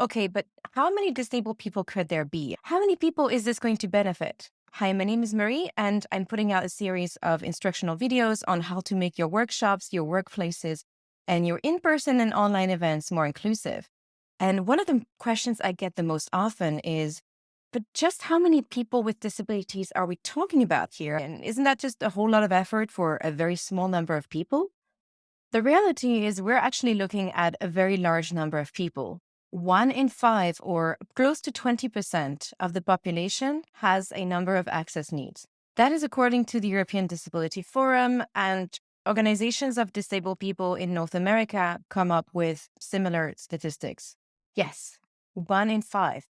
Okay, but how many disabled people could there be? How many people is this going to benefit? Hi, my name is Marie, and I'm putting out a series of instructional videos on how to make your workshops, your workplaces, and your in person and online events more inclusive. And one of the questions I get the most often is but just how many people with disabilities are we talking about here? And isn't that just a whole lot of effort for a very small number of people? The reality is, we're actually looking at a very large number of people. One in five, or close to 20% of the population, has a number of access needs. That is according to the European Disability Forum, and organizations of disabled people in North America come up with similar statistics. Yes, one in five.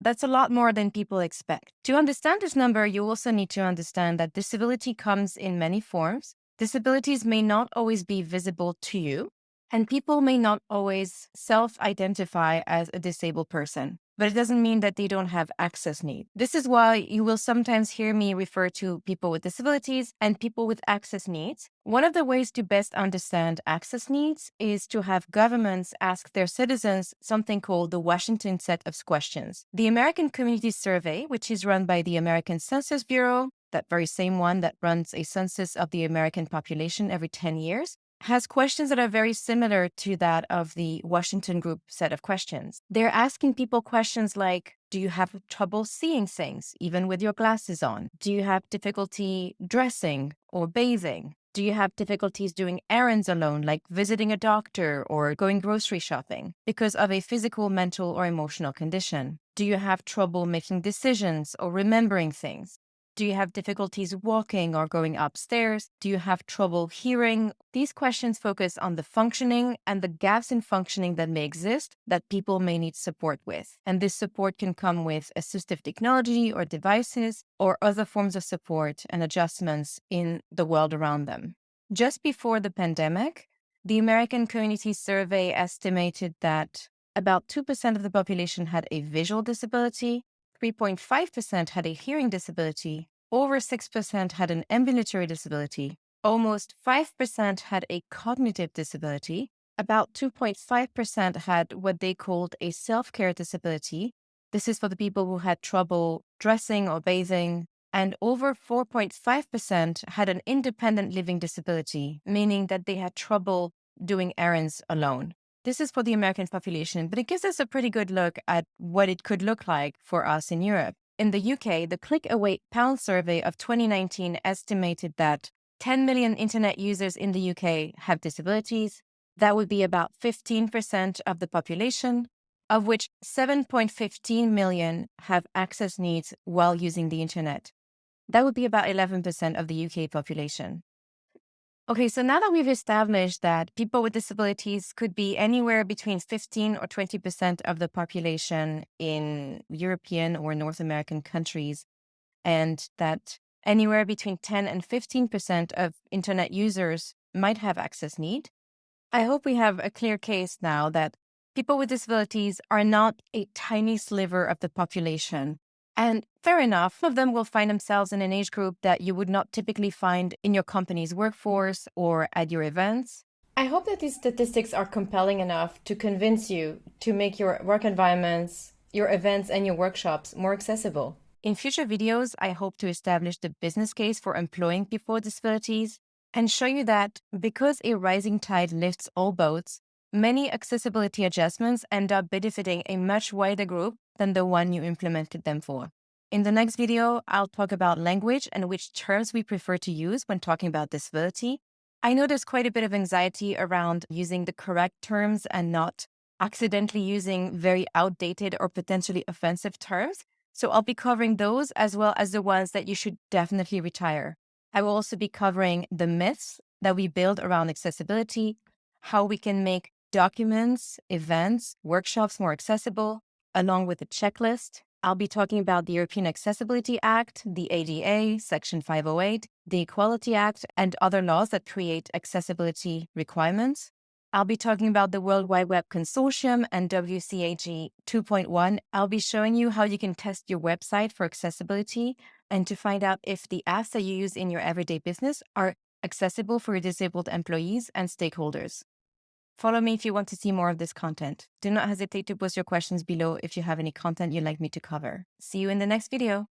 That's a lot more than people expect. To understand this number, you also need to understand that disability comes in many forms. Disabilities may not always be visible to you, and people may not always self identify as a disabled person, but it doesn't mean that they don't have access needs. This is why you will sometimes hear me refer to people with disabilities and people with access needs. One of the ways to best understand access needs is to have governments ask their citizens something called the Washington set of questions. The American Community Survey, which is run by the American Census Bureau, that very same one that runs a census of the American population every 10 years, has questions that are very similar to that of the Washington Group set of questions. They're asking people questions like Do you have trouble seeing things, even with your glasses on? Do you have difficulty dressing or bathing? Do you have difficulties doing errands alone, like visiting a doctor or going grocery shopping, because of a physical, mental, or emotional condition? Do you have trouble making decisions or remembering things? Do you have difficulties walking or going upstairs? Do you have trouble hearing? These questions focus on the functioning and the gaps in functioning that may exist that people may need support with. And this support can come with assistive technology or devices or other forms of support and adjustments in the world around them. Just before the pandemic, the American Community Survey estimated that about 2% of the population had a visual disability, 3.5% had a hearing disability, over 6% had an ambulatory disability, almost 5% had a cognitive disability, about 2.5% had what they called a self care disability. This is for the people who had trouble dressing or bathing. And over 4.5% had an independent living disability, meaning that they had trouble doing errands alone. This is for the American population, but it gives us a pretty good look at what it could look like for us in Europe. In the UK, the Click Away Pound survey of 2019 estimated that 10 million internet users in the UK have disabilities. That would be about 15% of the population, of which 7.15 million have access needs while using the internet. That would be about 11% of the UK population. Okay, so now that we've established that people with disabilities could be anywhere between 15 or 20% of the population in European or North American countries, and that anywhere between 10 and 15% of internet users might have access need, I hope we have a clear case now that people with disabilities are not a tiny sliver of the population and fair enough, some of them will find themselves in an age group that you would not typically find in your company's workforce or at your events. I hope that these statistics are compelling enough to convince you to make your work environments, your events, and your workshops more accessible. In future videos, I hope to establish the business case for employing people with disabilities and show you that because a rising tide lifts all boats, many accessibility adjustments end up benefiting a much wider group than the one you implemented them for. In the next video, I'll talk about language and which terms we prefer to use when talking about disability. I know there's quite a bit of anxiety around using the correct terms and not accidentally using very outdated or potentially offensive terms. So I'll be covering those as well as the ones that you should definitely retire. I will also be covering the myths that we build around accessibility, how we can make documents, events, workshops more accessible, along with a checklist. I'll be talking about the European Accessibility Act, the ADA, Section 508, the Equality Act, and other laws that create accessibility requirements. I'll be talking about the World Wide Web Consortium and WCAG 2.1. I'll be showing you how you can test your website for accessibility and to find out if the apps that you use in your everyday business are accessible for your disabled employees and stakeholders. Follow me if you want to see more of this content. Do not hesitate to post your questions below if you have any content you'd like me to cover. See you in the next video.